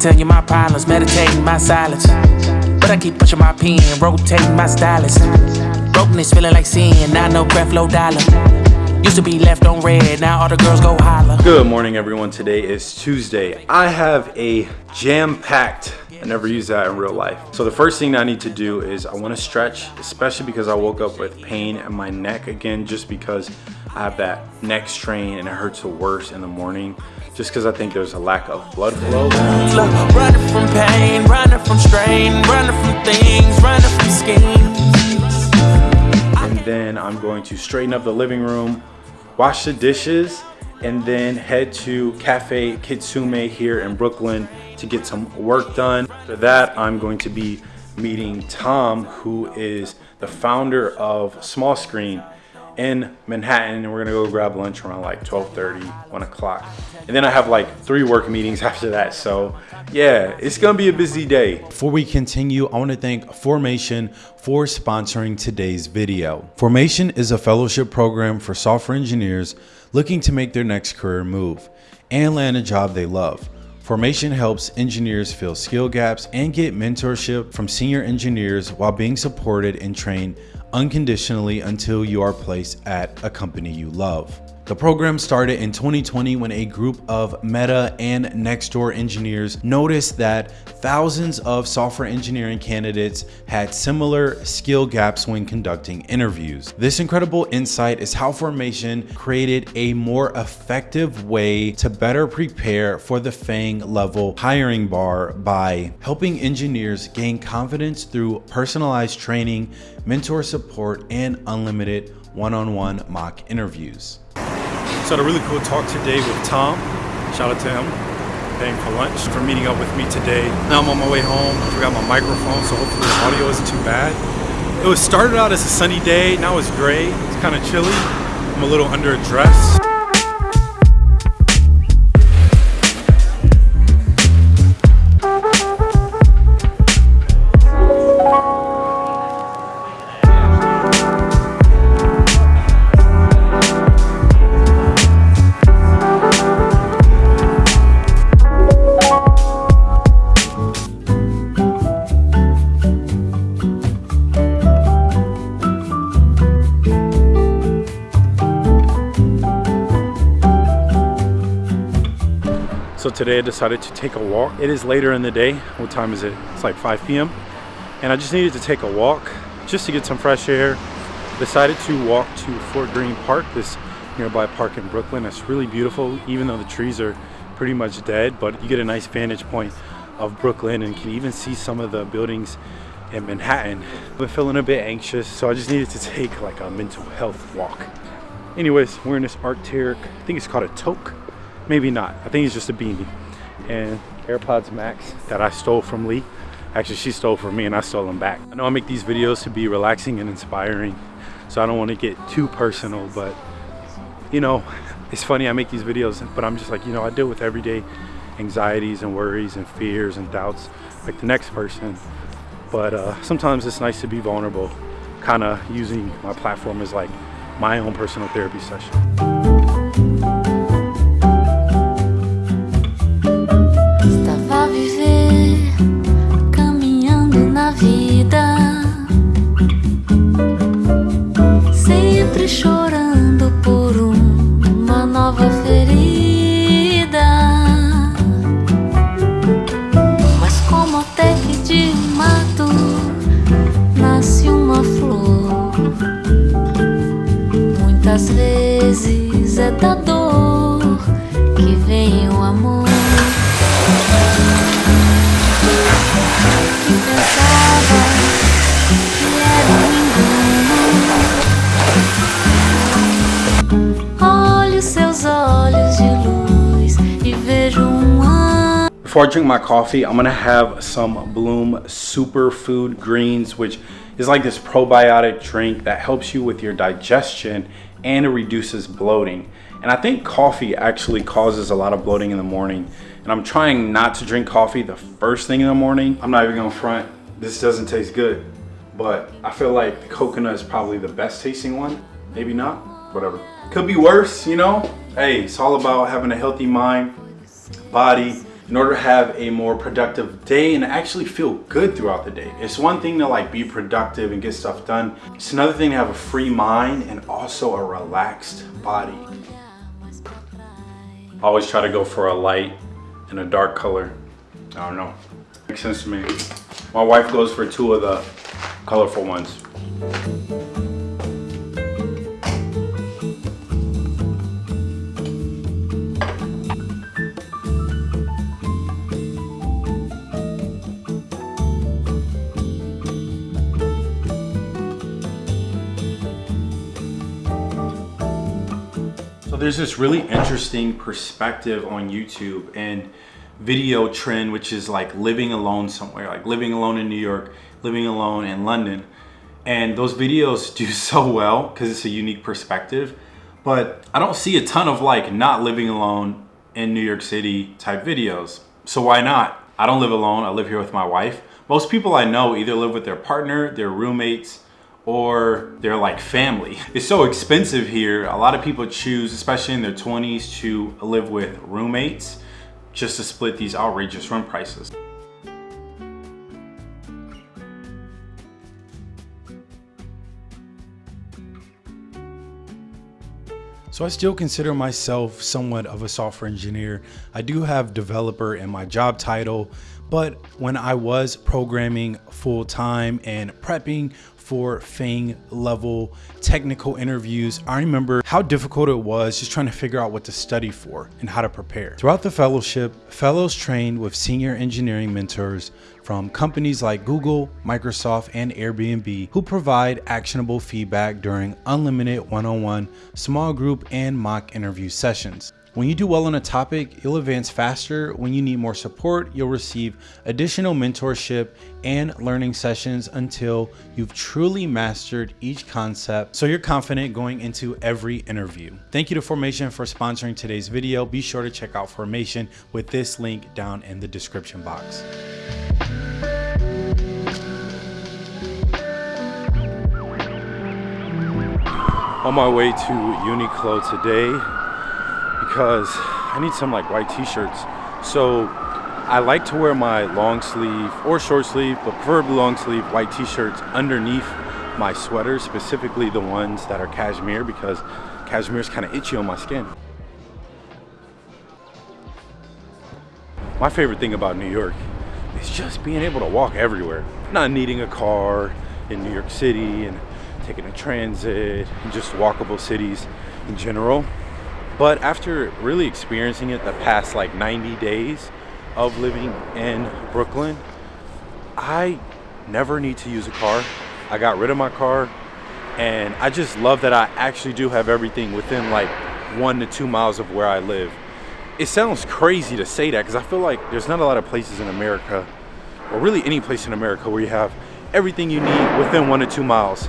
telling you my problems, meditating my silence. But I keep pushing my pen, rotating my stylus. Brokenness feeling like sin, now no breath, low dollar. Used to be left on red, now all the girls go holler. Good morning, everyone. Today is Tuesday. I have a jam-packed I never use that in real life. So the first thing I need to do is I want to stretch, especially because I woke up with pain in my neck again, just because I have that neck strain and it hurts the worst in the morning just because I think there's a lack of blood flow. Running from pain, running from strain, running from things, running from schemes. And then I'm going to straighten up the living room, wash the dishes, and then head to Cafe Kitsune here in Brooklyn to get some work done. After that, I'm going to be meeting Tom, who is the founder of Small Screen in Manhattan and we're gonna go grab lunch around like 12:30, 1 o'clock. And then I have like three work meetings after that. So yeah, it's gonna be a busy day. Before we continue, I wanna thank Formation for sponsoring today's video. Formation is a fellowship program for software engineers looking to make their next career move and land a job they love. Formation helps engineers fill skill gaps and get mentorship from senior engineers while being supported and trained unconditionally until you are placed at a company you love. The program started in 2020 when a group of Meta and Nextdoor engineers noticed that thousands of software engineering candidates had similar skill gaps when conducting interviews. This incredible insight is how Formation created a more effective way to better prepare for the FANG level hiring bar by helping engineers gain confidence through personalized training, mentor support, and unlimited one-on-one -on -one mock interviews. So had a really cool talk today with Tom. Shout out to him, paying for lunch, for meeting up with me today. Now I'm on my way home. I forgot my microphone, so hopefully the audio isn't too bad. It was started out as a sunny day. Now it's gray. It's kind of chilly. I'm a little underdressed. So today I decided to take a walk. It is later in the day. What time is it? It's like 5 p.m. And I just needed to take a walk just to get some fresh air. Decided to walk to Fort Greene Park, this nearby park in Brooklyn. It's really beautiful, even though the trees are pretty much dead, but you get a nice vantage point of Brooklyn and can even see some of the buildings in Manhattan. I've been feeling a bit anxious, so I just needed to take like a mental health walk. Anyways, wearing this Arc'teryx, I think it's called a toque maybe not. I think it's just a beanie. And airpods max that i stole from lee actually she stole from me and i stole them back. I know i make these videos to be relaxing and inspiring so i don't want to get too personal but you know it's funny i make these videos but i'm just like you know i deal with everyday anxieties and worries and fears and doubts like the next person. But uh, sometimes it's nice to be vulnerable. Kind of using my platform as like my own personal therapy session Before I drink my coffee, I'm gonna have some Bloom Superfood Greens, which is like this probiotic drink that helps you with your digestion and it reduces bloating. And I think coffee actually causes a lot of bloating in the morning. And I'm trying not to drink coffee the first thing in the morning. I'm not even gonna front, this doesn't taste good. But I feel like the coconut is probably the best tasting one. Maybe not, whatever. Could be worse, you know? Hey, it's all about having a healthy mind, body, in order to have a more productive day and actually feel good throughout the day. It's one thing to like be productive and get stuff done. It's another thing to have a free mind and also a relaxed body. Always try to go for a light and a dark color. I don't know. Makes sense to me. My wife goes for two of the colorful ones. There's this really interesting perspective on YouTube and video trend, which is like living alone somewhere, like living alone in New York, living alone in London. And those videos do so well because it's a unique perspective. But I don't see a ton of like not living alone in New York City type videos. So why not? I don't live alone. I live here with my wife. Most people I know either live with their partner, their roommates, or they're like family. It's so expensive here. A lot of people choose, especially in their 20s, to live with roommates just to split these outrageous rent prices. So I still consider myself somewhat of a software engineer. I do have developer in my job title, but when I was programming full time and prepping for FANG level technical interviews, I remember how difficult it was just trying to figure out what to study for and how to prepare. Throughout the fellowship, fellows trained with senior engineering mentors from companies like Google, Microsoft, and Airbnb who provide actionable feedback during unlimited one-on-one, -on -one, small group, and mock interview sessions. When you do well on a topic, you'll advance faster. When you need more support, you'll receive additional mentorship and learning sessions until you've truly mastered each concept so you're confident going into every interview. Thank you to Formation for sponsoring today's video. Be sure to check out Formation with this link down in the description box. On my way to Uniqlo today, because I need some like white t-shirts. So I like to wear my long sleeve or short sleeve, but preferably long sleeve white t-shirts underneath my sweaters, specifically the ones that are cashmere because cashmere is kind of itchy on my skin. My favorite thing about New York is just being able to walk everywhere. Not needing a car in New York City and taking a transit and just walkable cities in general. But after really experiencing it the past like 90 days of living in Brooklyn, I never need to use a car. I got rid of my car and I just love that I actually do have everything within like one to two miles of where I live. It sounds crazy to say that because I feel like there's not a lot of places in America or really any place in America where you have everything you need within one to two miles.